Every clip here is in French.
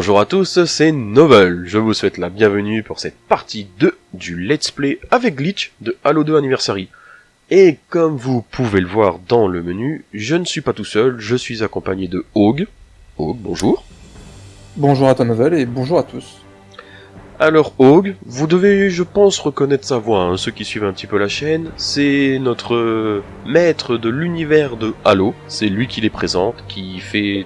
Bonjour à tous, c'est Novel. Je vous souhaite la bienvenue pour cette partie 2 du Let's Play avec Glitch de Halo 2 Anniversary. Et comme vous pouvez le voir dans le menu, je ne suis pas tout seul, je suis accompagné de Hog. Hog, bonjour. Bonjour à toi Novel et bonjour à tous. Alors Hog, vous devez je pense reconnaître sa voix, hein, ceux qui suivent un petit peu la chaîne, c'est notre maître de l'univers de Halo, c'est lui qui les présente, qui fait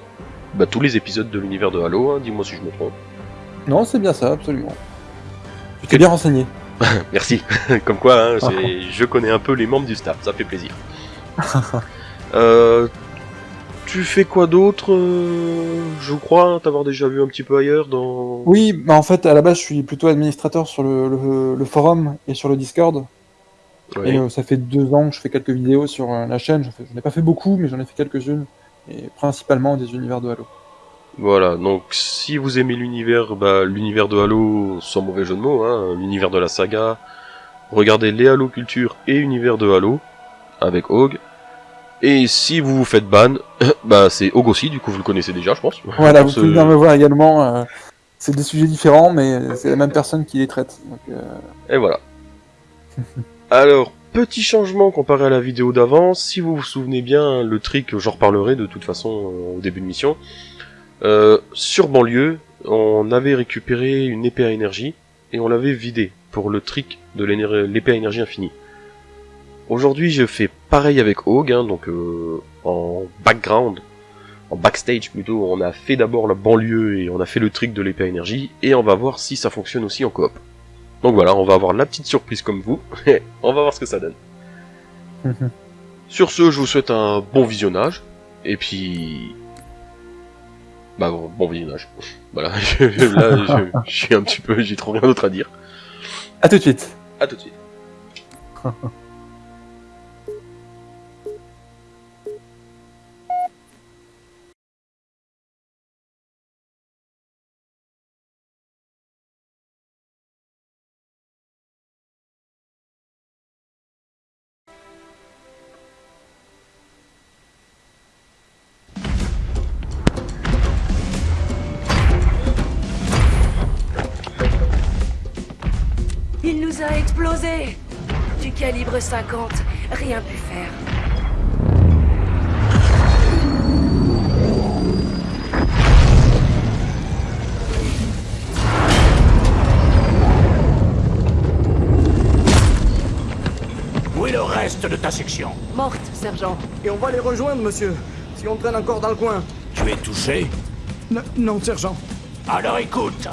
bah, tous les épisodes de l'univers de Halo, hein, dis-moi si je me trompe. Non, c'est bien ça, absolument. Tu t'es bien renseigné. Merci. Comme quoi, hein, c'est- je connais un peu les membres du staff, ça fait plaisir. Euh, tu fais quoi d'autre euh, Je crois t'avoir déjà vu un petit peu ailleurs dans... Oui, bah en fait, à la base, je suis plutôt administrateur sur le, le- le forum et sur le Discord. Et euh, ça fait deux ans que je fais quelques vidéos sur la chaîne. J'en fais- J'en ai pas fait beaucoup, mais j'en ai fait quelques-unes. Et principalement des univers de Halo. Voilà, donc si vous aimez l'univers, bah, l'univers de Halo, sans mauvais jeu de mots, hein, l'univers de la saga, regardez les Halo Culture et univers de Halo, avec Hog. Et si vous vous faites ban, bah c'est Hog aussi, du coup vous le connaissez déjà, je pense. Voilà, vous pouvez venir me voir également. euh, c'est des sujets différents, mais c'est la même personne qui les traite. Donc, euh, Et voilà. Alors, petit changement comparé à la vidéo d'avant, si vous vous souvenez bien, le trick, j'en reparlerai de toute façon euh, au début de mission. Euh, sur banlieue, on avait récupéré une épée à énergie et on l'avait vidée pour le trick de l'épée à énergie infinie. Aujourd'hui, je fais pareil avec Hog, hein, donc euh, en background, en backstage plutôt, on a fait d'abord la banlieue et on a fait le trick de l'épée à énergie et on va voir si ça fonctionne aussi en coop. Donc voilà, on va avoir la petite surprise comme vous. on va voir ce que ça donne. Sur ce, je vous souhaite un bon visionnage. Et puis... Bah bon, bon visionnage. Voilà, je, là je, je suis un petit peu... J'ai trop rien d'autre à dire. À tout de suite. À tout de suite. 50, rien pu faire. Où est le reste de ta section Morte, sergent. Et on va les rejoindre, monsieur. Si on traîne encore dans le coin. Tu es touché N- non, sergent. Alors écoute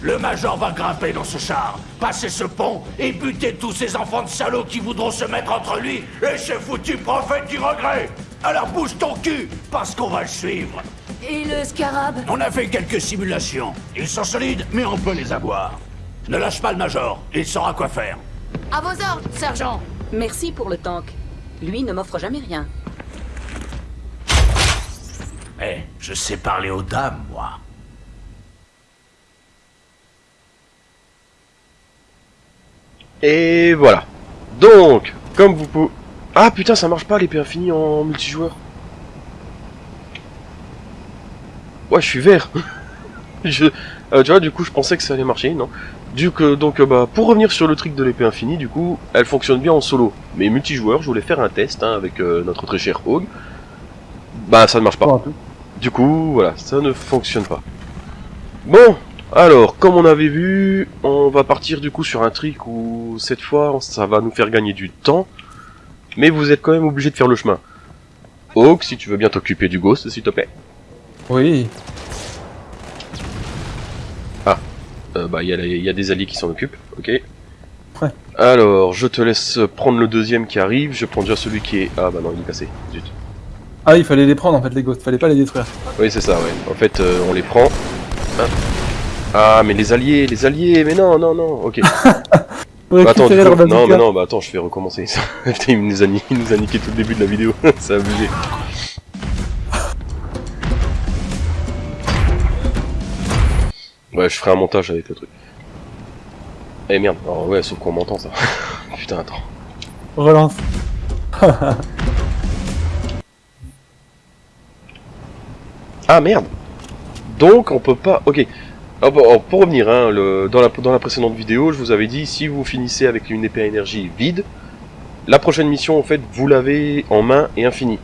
Le Major va grimper dans ce char, passer ce pont et buter tous ces enfants de salauds qui voudront se mettre entre lui et ce foutu prophète du regret Alors bouge ton cul, parce qu'on va le suivre Et le scarab? On a fait quelques simulations. Ils sont solides, mais on peut les avoir. Ne lâche pas le Major, il saura quoi faire. À vos ordres, sergent Merci pour le tank. Lui ne m'offre jamais rien. Eh, je sais parler aux dames, moi. Et voilà. Donc, comme vous pouvez... Ah putain, ça marche pas l'épée infinie en multijoueur. Ouais, je suis vert. je... euh, tu vois, du coup, je pensais que ça allait marcher, non du coup, donc, euh, bah, pour revenir sur le trick de l'épée infinie, du coup, elle fonctionne bien en solo. Mais multijoueur, je voulais faire un test hein, avec euh, notre très cher Hog. Bah, ça ne marche pas. Du coup, voilà, ça ne fonctionne pas. Bon, alors, comme on avait vu, on va partir du coup sur un trick où cette fois, ça va nous faire gagner du temps, mais vous êtes quand même obligé de faire le chemin. Hawk, si tu veux bien t'occuper du ghost, s'il te plaît. Oui. Euh, bah, il y, a y des alliés qui s'en occupent, ok. Ouais. Alors, je te laisse prendre le deuxième qui arrive, je prends déjà celui qui est... Ah bah non, il est cassé, zut. Ah, il fallait les prendre en fait, les ghosts. Fallait pas les détruire. Oui, c'est ça, ouais. En fait, euh, on les prend. Ah, mais les alliés, les alliés, mais non, non, non, ok. Bah, attends, coup- non, mais non, bah attends, je vais recommencer. Putain, il nous, a ni- il nous a niqué tout le début de la vidéo, c'est abusé. Ouais, je ferai un montage avec le truc. Eh merde, alors ouais, sauf qu'on m'entend ça. Putain, attends. Relance. Ah merde Donc on peut pas... Ok. Ah, bon, oh, pour revenir, hein, dans, la... précédente vidéo, je vous avais dit, si vous finissez avec une épée à énergie vide, la prochaine mission, en fait, vous l'avez en main et infini.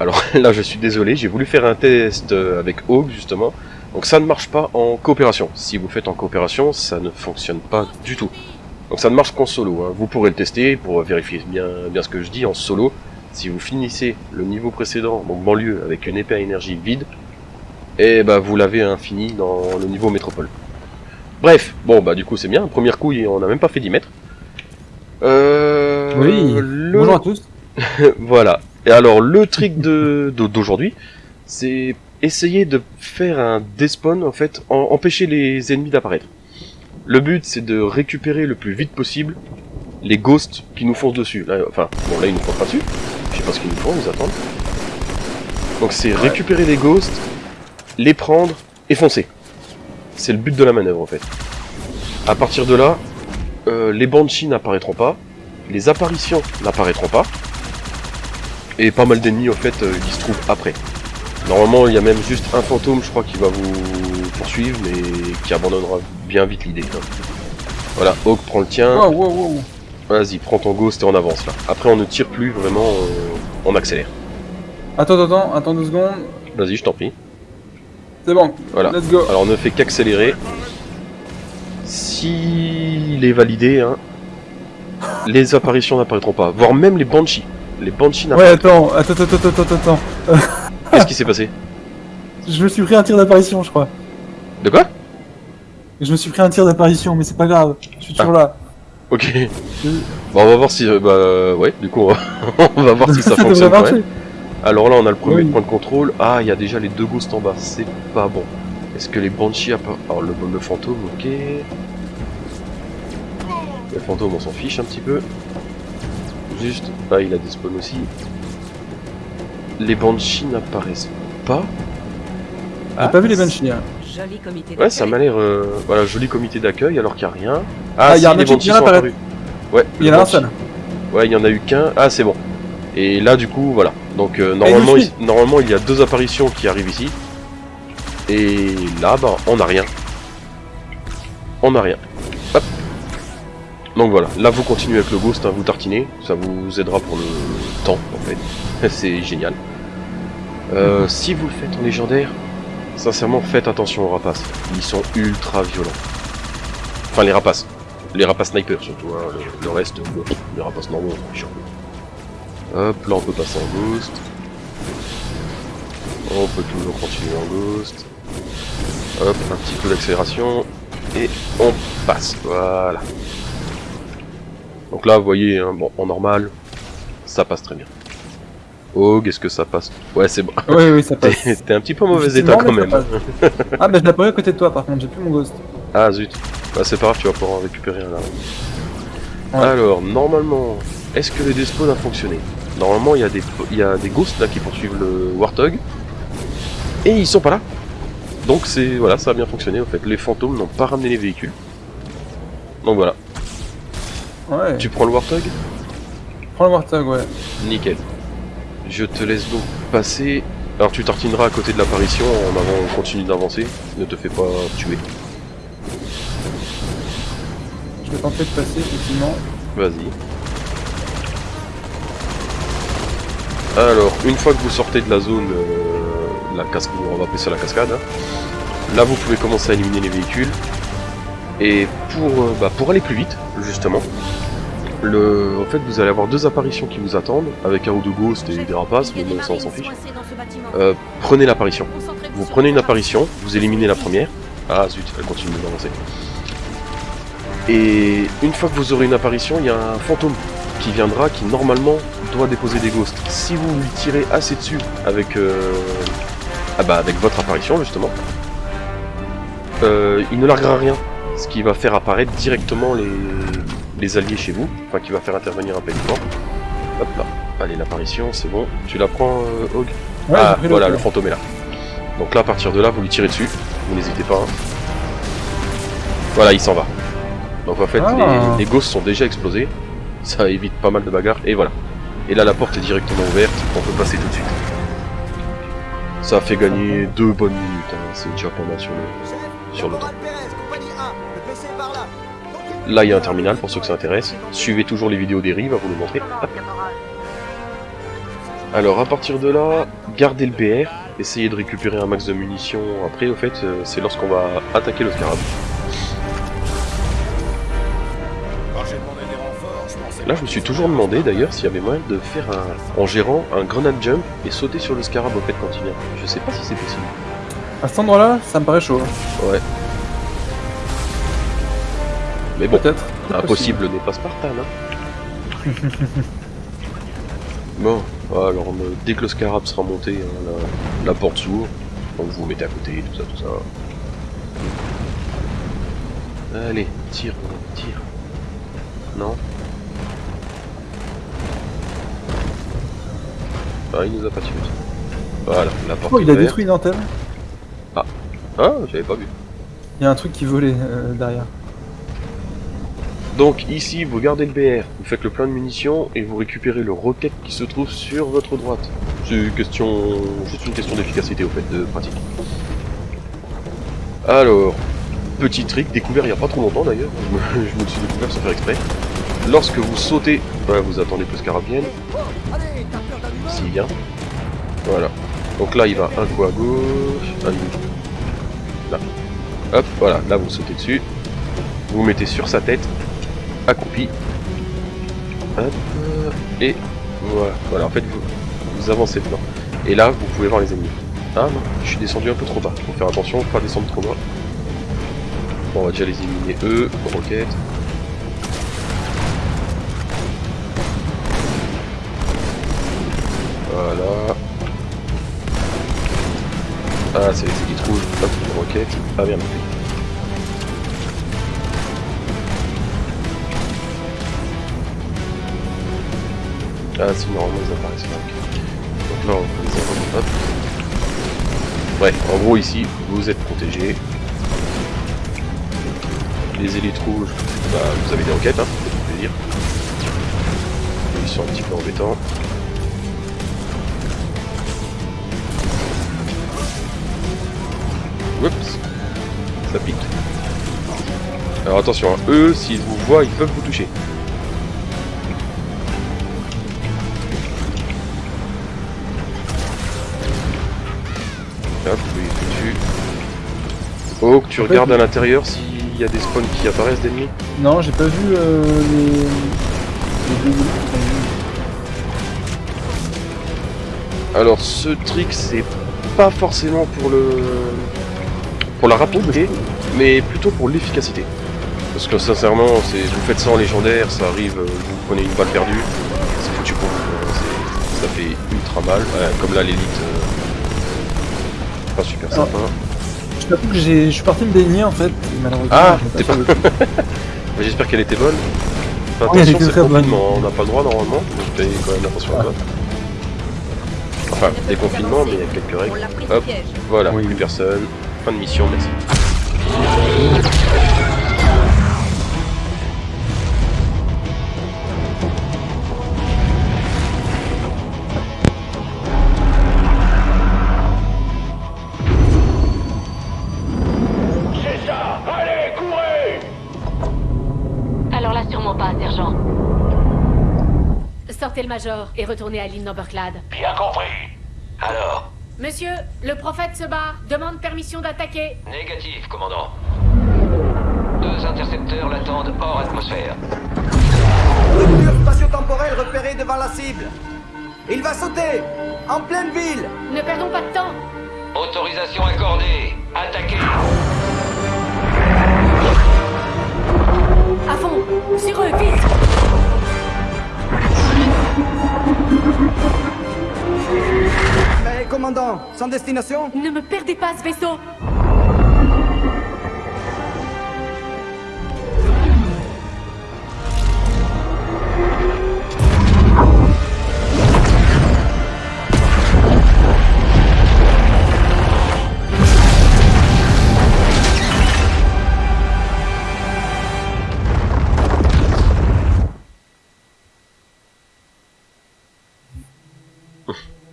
Alors là, je suis désolé, j'ai voulu faire un test euh, avec Hog, justement. Donc ça ne marche pas en coopération. Si vous faites en coopération, ça ne fonctionne pas du tout. Donc ça ne marche qu'en solo. Hein. Vous pourrez le tester pour vérifier bien, bien ce que je dis en solo. Si vous finissez le niveau précédent, donc banlieue, avec une épée à énergie vide, et bah vous l'avez infini dans le niveau métropole. Bref, bon bah du coup c'est bien, première couille on n'a même pas fait 10 mètres. Euh, Oui, le- bonjour à tous. voilà. Et alors le trick de de- d'aujourd'hui, c'est essayer de faire un despawn en fait, en- empêcher les ennemis d'apparaître. Le but c'est de récupérer le plus vite possible les ghosts qui nous foncent dessus. Là, enfin, bon là ils nous foncent pas dessus. Je sais pas ce qu'ils nous font, ils nous attendent. Donc c'est récupérer les ghosts, les prendre et foncer. C'est le but de la manœuvre en fait. À partir de là, euh, les banshees n'apparaîtront pas, les apparitions n'apparaîtront pas, et pas mal d'ennemis en fait euh, qui se trouvent après. Normalement il y a même juste un fantôme je crois qui va vous poursuivre mais qui abandonnera bien vite l'idée. hein. Voilà, Hawk prend le tien, Wow, wow, wow. vas-y prends ton ghost et on avance là. Après on ne tire plus vraiment, on, on accélère. Attends, attends, attends deux secondes. Vas-y je t'en prie. C'est bon. Voilà. Let's go. Alors on ne fait qu'accélérer. S'il est validé, hein, les apparitions n'apparaîtront pas, voire même les banshees. Les banshees Ouais, attends, attends, attends, attends, attends. Qu'est-ce qui s'est passé? Je me suis pris un tir d'apparition, je crois. De quoi? Je me suis pris un tir d'apparition, mais c'est pas grave. Je suis toujours Ah. là. Ok. Bon, on va voir si. euh, bah, ouais, du coup, on va, on va voir si ça fonctionne quand marcher. même. Alors là, on a le premier Oui. point de contrôle. Ah, il y a déjà les deux ghosts en bas. C'est pas bon. Est-ce que les banshees apparaissent Alors, le, le fantôme, ok. Le fantôme, on s'en fiche un petit peu. Juste. Ah, il a des spawns aussi. Les banshees n'apparaissent pas. J'ai pas vu les banshees. hein. Joli comité Ouais, ça d'accueil. m'a l'air. euh, voilà, joli comité d'accueil alors qu'il n'y a rien. Ah, il y a un les banshee qui banshees vient sont apparus. Ouais, Il y en a un seul. Ouais, il y en a eu qu'un. Ah, c'est bon. Et là, du coup, voilà. Donc, euh, normalement, il, normalement, il y a deux apparitions qui arrivent ici. Et là, bah, on n'a rien. On n'a rien. Hop. Donc voilà. Là, vous continuez avec le ghost, hein, vous tartinez. Ça vous aidera pour le temps, en fait. c'est génial. Euh, si vous le faites en légendaire, sincèrement, faites attention aux rapaces. Ils sont ultra violents. Enfin, les rapaces. Les rapaces snipers, surtout. hein. Le, le reste, les rapaces normaux, chiant. Hop, là on peut passer en ghost. On peut toujours continuer en ghost. Hop, un petit peu d'accélération. Et on passe, voilà. Donc là, vous voyez, hein, bon, en normal, ça passe très bien. Oh, est-ce que ça passe? Ouais, c'est bon. Oui, oui, ça passe. T'es un petit peu en mauvais état quand même. Ah, bah je l'ai pas eu à côté de toi par contre, j'ai plus mon ghost. Ah zut. Bah c'est pas grave, tu vas pouvoir en récupérer un là. Ouais. Alors, normalement, est-ce que le despawn a fonctionné? Normalement, il y, a des, y a des ghosts là qui poursuivent le Warthog. Et ils sont pas là. Donc c'est voilà, ça a bien fonctionné en fait. Les fantômes n'ont pas ramené les véhicules. Donc voilà. Ouais. Tu prends le Warthog? Prends le Warthog, ouais. Nickel. Je te laisse donc passer. Alors tu tartineras à côté de l'apparition en avant, on continue d'avancer. Ne te fais pas tuer. Je vais tenter de passer, effectivement. Vas-y. Alors, une fois que vous sortez de la zone, euh, la on va appeler ça la cascade, hein, là vous pouvez commencer à éliminer les véhicules. Et pour, euh, bah, pour aller plus vite, justement, le, en fait vous allez avoir deux apparitions qui vous attendent, avec un ou deux ghosts et des rapaces, mais bon, ça on s'en fiche. Euh, prenez l'apparition. Vous prenez une apparition, vous éliminez la première. Ah zut, elle continue d'avancer. Et une fois que vous aurez une apparition, il y a un fantôme qui viendra, qui normalement doit déposer des ghosts. Si vous lui tirez assez dessus avec, euh, ah bah avec votre apparition justement, euh, il ne larguera rien, ce qui va faire apparaître directement les, les alliés chez vous, enfin qui va faire intervenir un pénitent. Hop là, allez l'apparition, c'est bon. Tu la prends, euh, Hog Ouais, ah, voilà, le fantôme est là. Donc là, à partir de là, vous lui tirez dessus. Vous n'hésitez pas. hein. Voilà, il s'en va. Donc en fait, Ah. les, les ghosts sont déjà explosés. Ça évite pas mal de bagarres. Et voilà. Et là, la porte est directement ouverte. On peut passer tout de suite. Ça a fait gagner deux bonnes minutes, hein. c'est déjà pas mal sur le, sur le. Là, il y a un terminal pour ceux que ça intéresse. Suivez toujours les vidéos d'Eri, va vous le montrer. Alors, à partir de là, gardez le BR, essayez de récupérer un max de munitions. Après, au fait, euh, c'est lorsqu'on va attaquer le scarab. Là, je me suis toujours demandé d'ailleurs s'il y avait moyen de faire un, en gérant un grenade jump et sauter sur le scarab au fait quand il vient. Je sais pas si c'est possible. À cet endroit-là, ça me paraît chaud. hein. Ouais. Mais bon, Peut-être. impossible n'est pas Spartan. Hein. bon, alors euh, dès que le scarab sera monté, hein, la, la porte s'ouvre. Donc vous vous mettez à côté, tout ça, tout ça. Allez, tire, tire. Non Ah, il nous a pas tiré. Voilà, la porte Oh, il a détruit une antenne. Ah, j'avais pas vu. Il y a un truc qui volait euh, derrière. Donc ici, vous gardez le BR, vous faites le plein de munitions et vous récupérez le roquette qui se trouve sur votre droite. C'est une question, juste une question d'efficacité au fait, de pratique. Alors, petit trick découvert il y a pas trop longtemps d'ailleurs, je me, suis découvert sans faire exprès. Lorsque vous sautez, voilà, vous attendez que le scarab vienne, s'il vient. Voilà. Donc là, il va un coup à gauche, un là. Hop, voilà, là vous sautez dessus, vous mettez sur sa tête, accroupi. Et voilà. Voilà, en fait, vous, vous avancez dedans. Et là, vous pouvez voir les ennemis. Ah non, je suis descendu un peu trop bas. Faut faire attention, pas descendre trop bas. Bon, on va déjà les éliminer eux, roquette. Voilà. Ah, c'est les élites rouges. Hop, une roquette. Ah, bien. Ah si, normalement ils apparaissent là. Donc là, on les envoie. Hop. Ouais, en gros ici, vous êtes protégés. Les élites rouges, bah vous avez des enquêtes, hein, c'est pour plaisir. Ils sont un petit peu embêtants. Alors attention, hein, eux, s'ils vous voient, ils peuvent vous toucher. Hop, oui. Oh, que tu fait, regardes à l'intérieur s'il y a des spawns qui apparaissent d'ennemis. Non, j'ai pas vu euh, les... les deux- Alors ce trick c'est pas forcément pour le pour la rapidité, mais plutôt pour l'efficacité. Parce que sincèrement, vous faites ça en légendaire, ça arrive, euh, vous prenez une balle perdue, c'est foutu pour vous. C'est- Ça fait ultra mal. Ouais, comme là l'élite, euh, pas super sympa. Je t'avoue que j'ai- je suis parti me baigner en fait. et Malheureusement, Ah, t'es pas pas- J'espère qu'elle était bonne. Enfin, Oui, elle attention, était c'est très le bonne. confinement, on n'a pas le droit normalement, donc fais quand même attention à toi. Enfin, des confinements, mais il y a quelques règles. Hop. Voilà, Oui. plus personne. Fin de mission, merci. Le Major et retournez à l'île Numberclad. Bien compris. Alors? Monsieur, le prophète se bat. Demande permission d'attaquer. Négatif, commandant. Deux intercepteurs l'attendent hors atmosphère. Rupture spatio-temporelle repérée devant la cible. Il va sauter En pleine ville Ne perdons pas de temps. Autorisation accordée. Attaquez. À fond. Sur eux, vite. Commandant, sans destination? Ne me perdez pas ce vaisseau.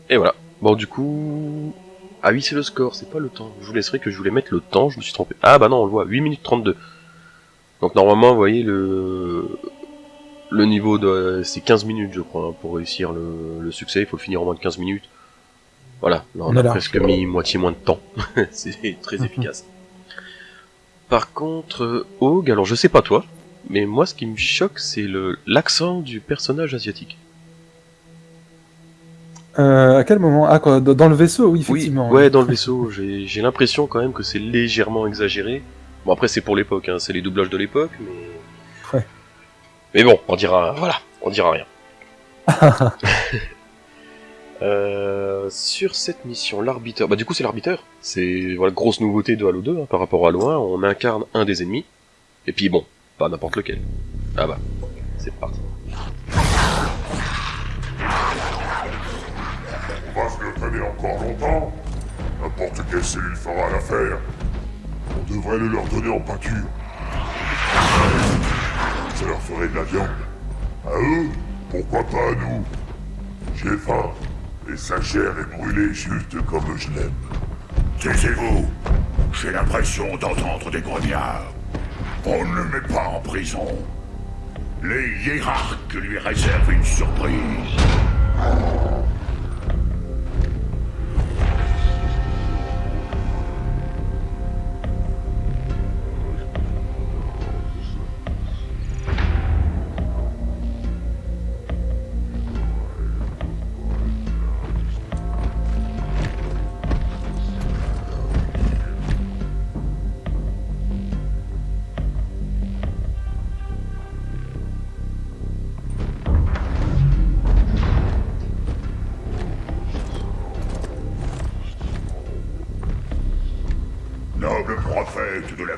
Et voilà. Bon, du coup... Ah oui, c'est le score, c'est pas le temps. Je vous laisserai que je voulais mettre le temps, je me suis trompé. Ah bah non, on le voit, 8 minutes 32. Donc normalement, vous voyez, le le niveau de... C'est 15 minutes, je crois, hein, pour réussir le, le succès. Il faut le finir en moins de 15 minutes. Voilà, là on, On a presque mis moitié moins de temps. c'est très efficace. Par contre, euh, Og, alors je sais pas toi, mais moi ce qui me choque, c'est le l'accent du personnage asiatique. Euh, à quel moment Ah, quoi, dans le vaisseau, oui, Oui, effectivement. ouais, dans le vaisseau, j'ai l'impression quand même que c'est légèrement exagéré. Bon, après, c'est pour l'époque, hein, c'est les doublages de l'époque, mais. Ouais. Mais bon, on dira. Voilà, on dira rien. Euh, sur cette mission, l'arbitre. Bah, du coup, c'est l'arbitre. C'est voilà, grosse nouveauté de Halo 2 hein, par rapport à Halo 1. On incarne un des ennemis. Et puis bon, pas n'importe lequel. Ah bah, c'est parti. Encore longtemps. N'importe quelle cellule fera l'affaire. On devrait le leur donner en pâture. Ça leur ferait de la viande. À eux, pourquoi pas à nous J'ai faim. Et sa chair est brûlée juste comme je l'aime. Taisez-vous J'ai l'impression d'entendre des grognards. On ne le met pas en prison. Les hiérarques lui réservent une surprise.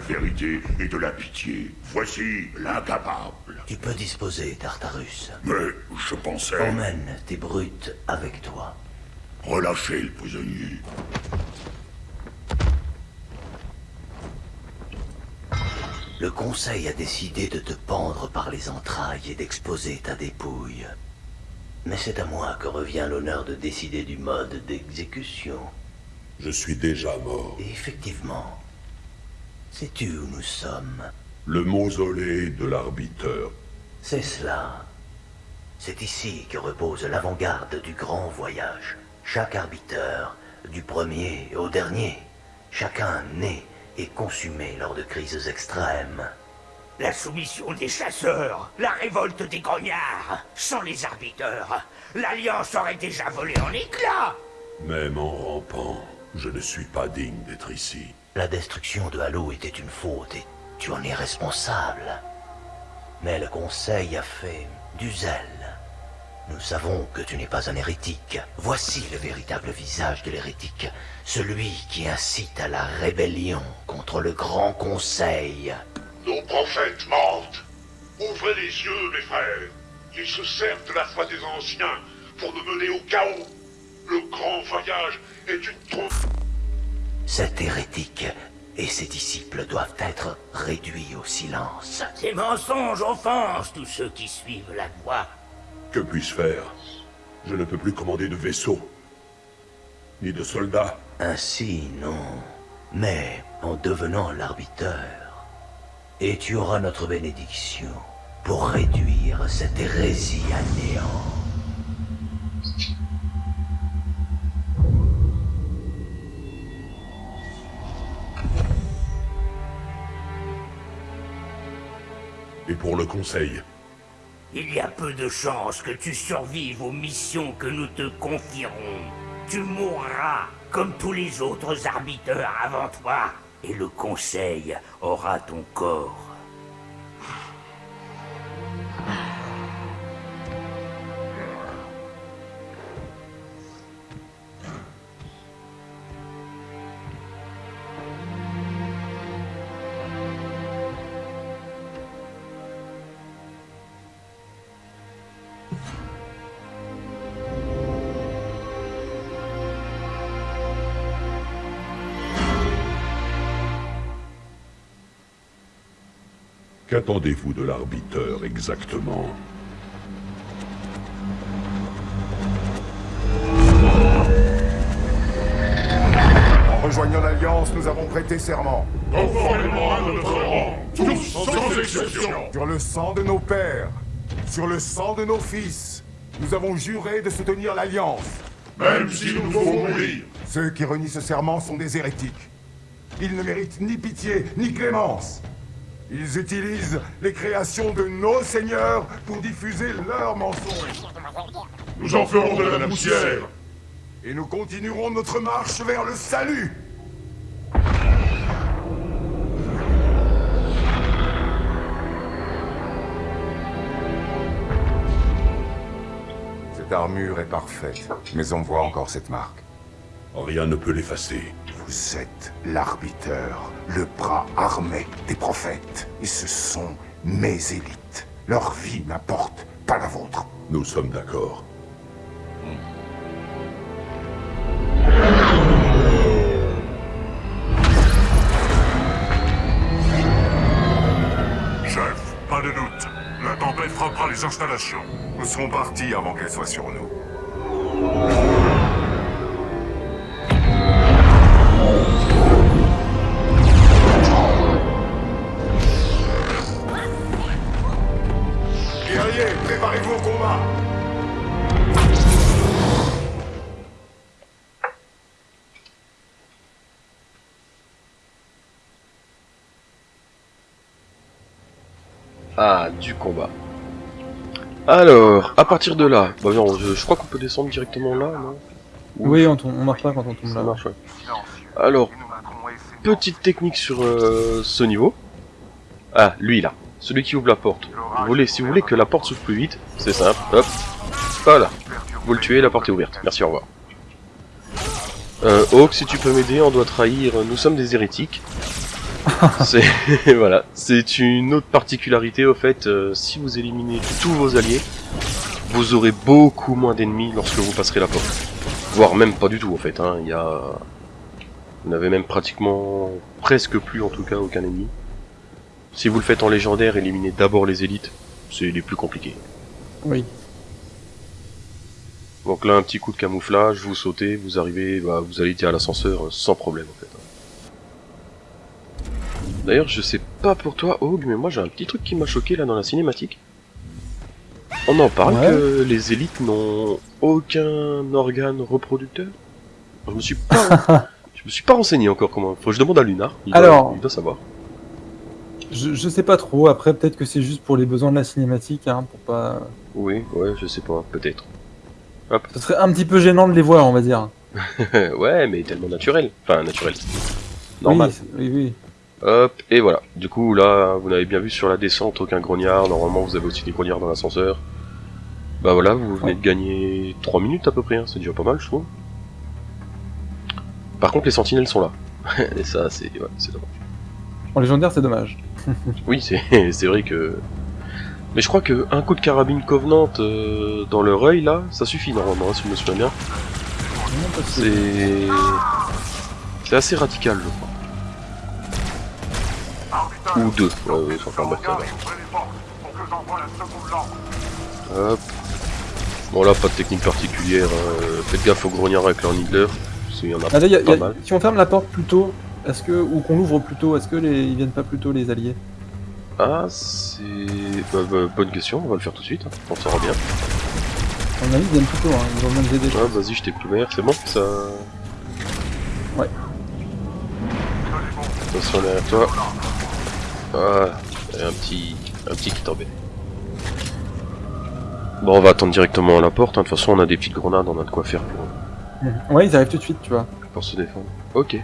Vérité et de la pitié, voici l'incapable. Tu peux disposer, Tartarus. Mais je pensais Emmène tes brutes avec toi. relâcher le prisonnier. Le conseil a décidé de te pendre par les entrailles et d'exposer ta dépouille. Mais c'est à moi que revient l'honneur de décider du mode d'exécution. Je suis déjà mort. Et effectivement, sais-tu où nous sommes? Le mausolée de l'arbiteur. C'est cela. C'est ici que repose l'avant-garde du grand voyage. Chaque arbiteur, du premier au dernier, chacun né et consumé lors de crises extrêmes. La soumission des chasseurs, la révolte des grognards. Sans les arbiteurs, l'Alliance aurait déjà volé en éclats. Même en rampant, je ne suis pas digne d'être ici. La destruction de Halo était une faute et tu en es responsable. Mais le Conseil a fait du zèle. Nous savons que tu n'es pas un hérétique. Voici le véritable visage de l'hérétique. Celui qui incite à la rébellion contre le Grand Conseil. Nos prophètes mentent. Ouvrez les yeux, mes frères. Ils se servent de la foi des anciens pour nous mener au chaos. Le grand voyage est une trompe. Cet hérétique et ses disciples doivent être réduits au silence. Ces mensonges offensent tous ceux qui suivent la voie. Que puis-je faire? Je ne peux plus commander de vaisseau. Ni de soldats. Ainsi, non. Mais en devenant l'arbiteur, et tu auras notre bénédiction pour réduire cette hérésie à néant. Et pour le conseil Il y a peu de chances que tu survives aux missions que nous te confierons. Tu mourras comme tous les autres arbiteurs avant toi, et le Conseil aura ton corps. Qu'attendez-vous de l'arbiteur exactement nous avons prêté serment. Conformément à notre rang, tous sans exception. Sur le sang de nos pères, sur le sang de nos fils, nous avons juré de soutenir l'Alliance. Même s'il nous faut mourir. Ceux qui renient ce serment sont des hérétiques. Ils ne méritent ni pitié, ni clémence. Ils utilisent les créations de nos seigneurs pour diffuser leurs mensonges. Nous en ferons de la poussière. Et nous continuerons notre marche vers le salut. Cette armure est parfaite, mais on voit encore cette marque. Rien ne peut l'effacer. Vous êtes l'arbiteur, le bras armé des prophètes. Et ce sont mes élites. Leur vie n'importe pas la vôtre. Nous sommes d'accord. Chef, pas de doute. La tempête frappera les installations. Nous serons partis avant qu'elle soit sur nous. Combat. Alors, à partir de là, bah non, je, je crois qu'on peut descendre directement là, non? Oui, on, tombe- on marche pas quand on tombe Ça là. marche, ouais. Alors, petite technique sur euh, ce niveau. Ah, lui là, celui qui ouvre la porte. Vous voulez, si vous voulez que la porte s'ouvre plus vite, c'est simple, hop, voilà. Vous le tuez, la porte est ouverte. Merci, au revoir. Euh, Hawk, si tu peux m'aider, on doit trahir. Nous sommes des hérétiques. c'est voilà, c'est une autre particularité au fait. euh, si vous éliminez tous vos alliés, vous aurez beaucoup moins d'ennemis lorsque vous passerez la porte. Voire même pas du tout en fait. Hein. Il y a, vous n'avez même pratiquement, presque plus en tout cas, aucun ennemi. Si vous le faites en légendaire, éliminez d'abord les élites. C'est les plus compliqués. Oui. Donc là, un petit coup de camouflage, vous sautez, vous arrivez, bah, vous allez à l'ascenseur euh, sans problème en fait. D'ailleurs, je sais pas pour toi, Hog, mais moi j'ai un petit truc qui m'a choqué là dans la cinématique. On en parle Ouais. que les élites n'ont aucun organe reproducteur? Je me suis pas, je me suis pas renseigné encore comment. Faut que je demande à Lunar. Il doit- Alors. il doit savoir. Je, je sais pas trop, après peut-être que c'est juste pour les besoins de la cinématique, hein, pour pas... Oui, ouais, je sais pas, peut-être. Ce serait un petit peu gênant de les voir, on va dire. ouais, mais tellement naturel. Enfin, naturel. Normal. Oui, oui, oui. Hop, et voilà. Du coup, là, vous n'avez bien vu sur la descente, aucun grognard. Normalement, vous avez aussi des grognards dans l'ascenseur. Bah voilà, vous venez de gagner 3 minutes à peu près, hein. c'est déjà pas mal, je trouve. Par contre, les sentinelles sont là. et ça, c'est ouais, dommage. En légendaire, c'est dommage. Oui, c'est c'est vrai que... Mais je crois que un coup de carabine Covenant euh, dans leur œil, là, ça suffit normalement, hein, si je me souviens bien. C'est... C'est assez radical, je crois. Ou deux, ça va. Hop. Bon là, pas de technique particulière. hein. Faites gaffe aux grognards avec leur needler. parce qu'il y en a Ah, là, y a- pas y a- mal. si on ferme la porte plus tôt, est-ce que ou qu'on l'ouvre plus tôt, est-ce que les, ils viennent pas plus tôt les alliés? Ah, c'est... bah, bah, bonne question, on va le faire tout de suite. hein. On saura bien. À mon avis, ils viennent plus tôt, hein. ils vont nous aider. Ah, vas-y, je t'ai couvert, c'est bon ça... Ouais. Attention derrière toi. Ah, il y a un petit... un petit qui t'embête. Bon, on va attendre directement à la porte, hein. de toute façon on a des petites grenades, on a de quoi faire pour, Mhm. Ouais, ils arrivent tout de suite, tu vois. pour se défendre. Ok.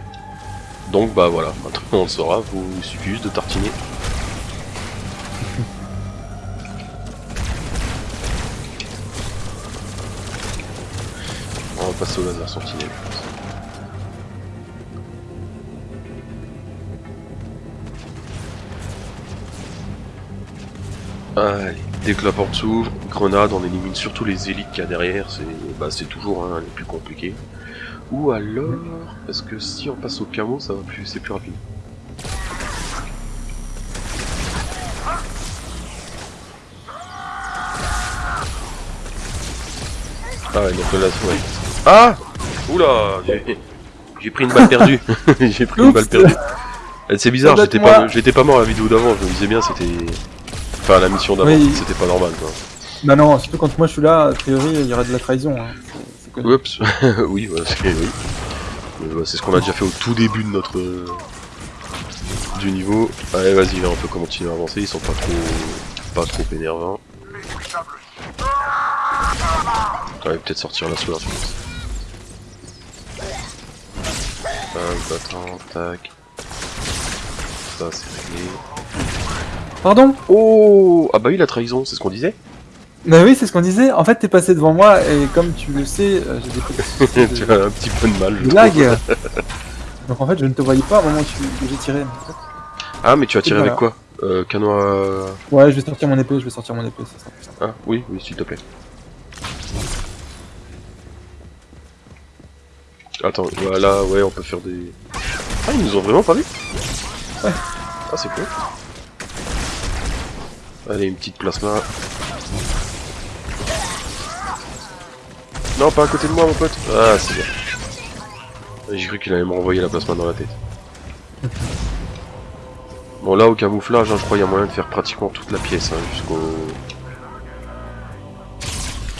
Donc bah voilà, maintenant on le saura, vous il suffit juste de tartiner. On va passer au laser sentinelle. Allez, dès que la porte s'ouvre, grenade, on élimine surtout les élites qu'il y a derrière, c'est bah, c'est toujours hein, les plus compliqués. Ou alors, est-ce que si on passe au camo, ça va plus, c'est plus rapide Ah ouais, donc là, ouais. Ah Oula j'ai- pris une balle perdue. J'ai pris une balle perdue. Eh, C'est bizarre, j'étais pas, j'étais pas mort à la vidéo d'avant, je me disais bien c'était... Enfin la mission d'avant, Oui. c'était pas normal quoi. Bah non, surtout quand moi je suis là, a priori, il y aurait de la trahison. Hein. Oups, oui, ouais, c'est oui. Ce qu'on a déjà fait au tout début de notre... euh, du niveau. Allez vas-y, on peut continuer à avancer, ils sont pas trop... pas trop énervants. On va peut-être sortir la source. Tac, tac. Ça c'est réglé. Pardon Oh Ah bah oui la trahison, c'est ce qu'on disait Bah oui, c'est ce qu'on disait. En fait, t'es passé devant moi et comme tu le sais, euh, j'ai des petits Tu as un petit peu de mal. je de lag. Donc en fait, je ne te voyais pas au moment où j'ai tiré. Ah mais tu as tiré Voilà. avec quoi? Euh, Canon à... Ouais, je vais sortir mon épée, je vais sortir mon épée, ça sera plus simple. Ah oui, oui s'il te plaît. Attends, voilà, ouais, on peut faire des... Ah, ils nous ont vraiment pas vu? Ouais. Ah, c'est cool. Allez, une petite plasma. Non, pas à côté de moi, mon pote. Ah, c'est bien. J'ai cru qu'il allait me renvoyer la plasma dans la tête. Bon, là, au camouflage, hein, je crois qu'il y a moyen de faire pratiquement toute la pièce, hein, jusqu'au...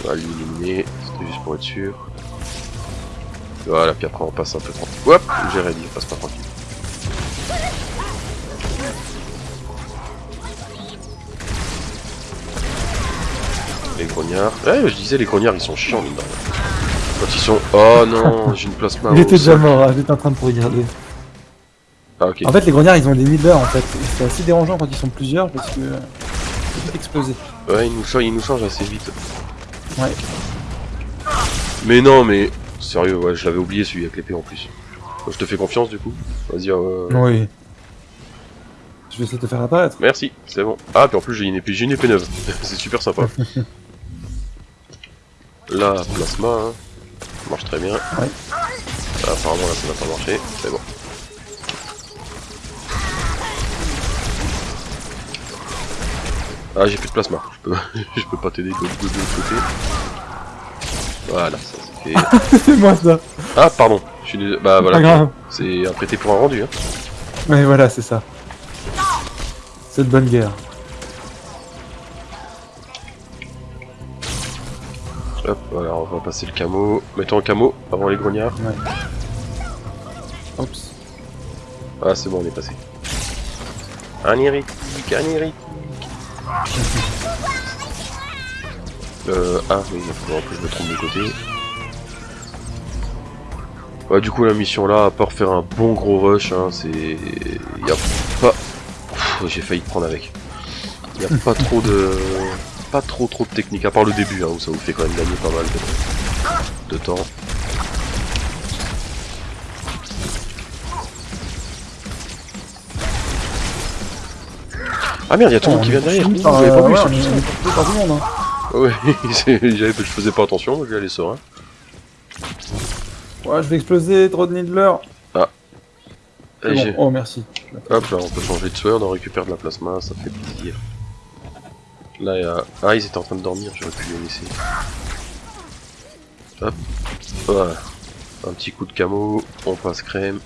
On va l'éliminer, c'était juste pour être sûr. Voilà, puis après on passe un peu tranquille. Hop, j'ai ready, on passe pas tranquille. Ouais, je disais, les grognards ils sont chiants, mine. Quand ils sont. Oh non, j'ai une plasma. Il était déjà mort, hein, j'étais en train de te regarder. Ah, ok. En fait, les grognards, ils ont des needlers en fait. C'est assez dérangeant quand ils sont plusieurs parce que. Ils peuvent exploser. Ouais, ils nous, changent, ils nous changent assez vite. Ouais. Mais non, mais. Sérieux, ouais, je l'avais oublié celui avec l'épée en plus. Je te fais confiance du coup Vas-y, euh... Oui. Je vais essayer de te faire apparaître. Merci, c'est bon. Ah, puis en plus j'ai une épée, j'ai une épée neuve. c'est super sympa. Là, plasma, hein. Ça marche très bien. Ouais. Ah, apparemment là ça n'a pas marché, c'est bon. Ah, j'ai plus de plasma. Je peux, je peux pas t'aider de, l'autre côté. Voilà, ça c'est fait. c'est moi ça. Ah, pardon. Je suis désolé. Bah voilà. C'est un prêté pour un rendu. Hein. Ouais, voilà, c'est ça. C'est de bonne guerre. Hop, voilà, on va passer le camo. Mettons un camo avant les grognards. Ouais. Oups. Ah, c'est bon, on est passé. Un hérétique, un hérétique. Euh, ah oui, il faudra que je me trompe de côté. Ouais, du coup, la mission là, à part faire un bon gros rush, hein, c'est. Y a pas. J'ai failli prendre avec. Y a pas trop de. Pas trop trop de technique, à part le début, hein, où ça vous fait quand même gagner pas mal de, de temps. Ah merde, y a tout le monde qui vient derrière. Par, J'avais pas vu tout le monde. Hein. Ouais, je faisais pas attention, moi, j'y allais serein. Ouais, je vais exploser, trop de. Ah. Bon. Oh, merci. Hop, là, on peut changer de sueur, on récupère de la plasma, ça fait plaisir. Là, il y a... Ah, ils étaient en train de dormir, j'aurais pu les laisser. Hop, voilà. Un petit coup de camo, on passe crème.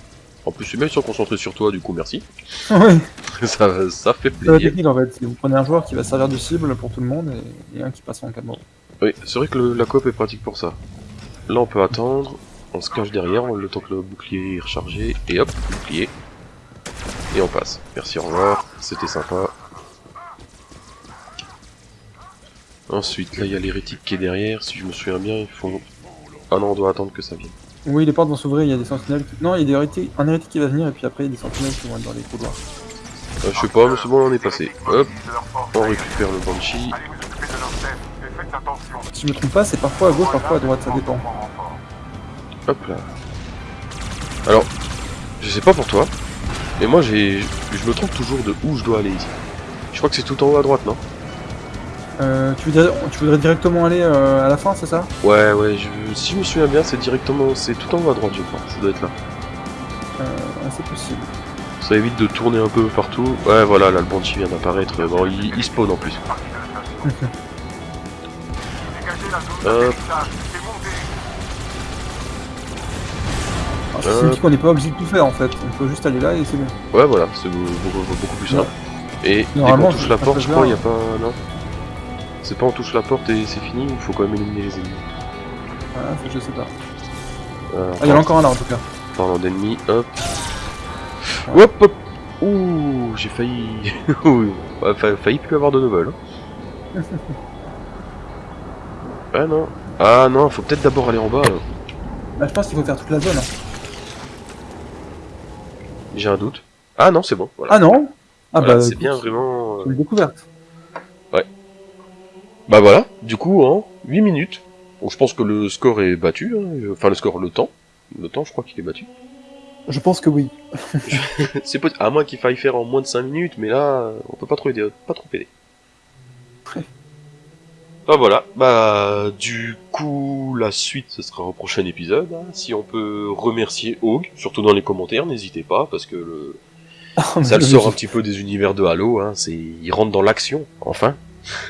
En plus, même ils sont concentrés sur toi, du coup, merci. Ça, ça fait C'est la plaisir. technique en fait. c'est Vous prenez un joueur qui va servir de cible pour tout le monde et, et un qui passe en camo. Oui, c'est vrai que le- la coop est pratique pour ça. Là, on peut attendre, on se cache derrière, le temps que le bouclier est rechargé, et hop, bouclier. Et on passe. Merci, au revoir, c'était sympa. Ensuite, là, il y a l'hérétique qui est derrière, si je me souviens bien, il faut... Ah non, on doit attendre que ça vienne. Oui, les portes vont s'ouvrir, il y a des sentinelles qui... Non, il y a des hérétiques... un hérétique qui va venir et puis après il y a des sentinelles qui vont être dans les couloirs. Euh, je sais pas, mais c'est bon, on est passé. Hop, on récupère le Banshee. Si je me trompe pas, c'est parfois à gauche, parfois à droite, ça dépend. Hop là. Alors, je sais pas pour toi, mais moi j'ai, je me trompe toujours de où je dois aller ici. Je crois que c'est tout en haut à droite, non? Euh, tu, voudrais, tu voudrais directement aller euh, à la fin, c'est ça? Ouais, ouais. Je, si je me souviens bien, c'est directement, c'est tout en haut à droite, je crois. Ça doit être là. euh, C'est possible. Ça évite de tourner un peu partout. Ouais, voilà, là le Banshee vient d'apparaître. Bon, il, il spawn en plus. Hop. Ça Euh, signifie qu'on n'est pas obligé de tout faire en fait. On peut juste aller là et c'est bon. Ouais, voilà, c'est beaucoup, plus simple. Et dès qu'on Normalement, touche la porte, je crois, il bien. y a pas. Non? C'est pas on touche la porte et c'est fini, il faut quand même éliminer les ennemis. Ça, je sais pas. Euh, Ah, il y en a encore un là en tout cas. Parlant d'ennemis, hop. Hop, hop. Ouh, j'ai failli. Failli plus avoir de nouvelles. hein. ah non. Ah non, faut peut-être d'abord aller en bas. là. Bah, je pense qu'il faut faire toute la zone. hein. J'ai un doute. Ah non, c'est bon. Voilà. Ah non Ah Voilà, bah c'est bien vraiment. euh, une découverte. Bah voilà, du coup, en 8 minutes. Bon, je pense que le score est battu. hein. Enfin, le score, le temps. Le temps, je crois qu'il est battu. Je pense que oui. c'est possible. À moins qu'il faille faire en moins de 5 minutes, mais là, on peut pas trop aider, pas trop aider. Bah voilà, bah du coup la suite ce sera au prochain épisode. hein. Si on peut remercier Hog, surtout dans les commentaires, n'hésitez pas parce que le... ça le sort un petit peu des univers de Halo. Hein. C'est, il rentre dans l'action, enfin.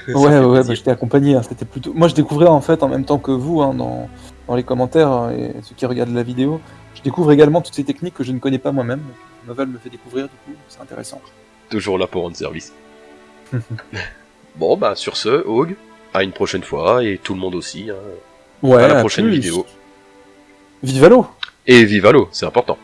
Ouais, ouais, bah, j'étais accompagné. hein, C'était plutôt. Moi, je découvrais en fait en même temps que vous hein, dans, dans les commentaires hein, et ceux qui regardent la vidéo. Je découvre également toutes ces techniques que je ne connais pas moi-même. Novel me fait découvrir, du coup, c'est intéressant. Toujours là pour rendre service. bon bah sur ce, Hog, à une prochaine fois et tout le monde aussi. Hein. Ouais, à la prochaine plus. vidéo. Vive Halo Et vive Halo, c'est important.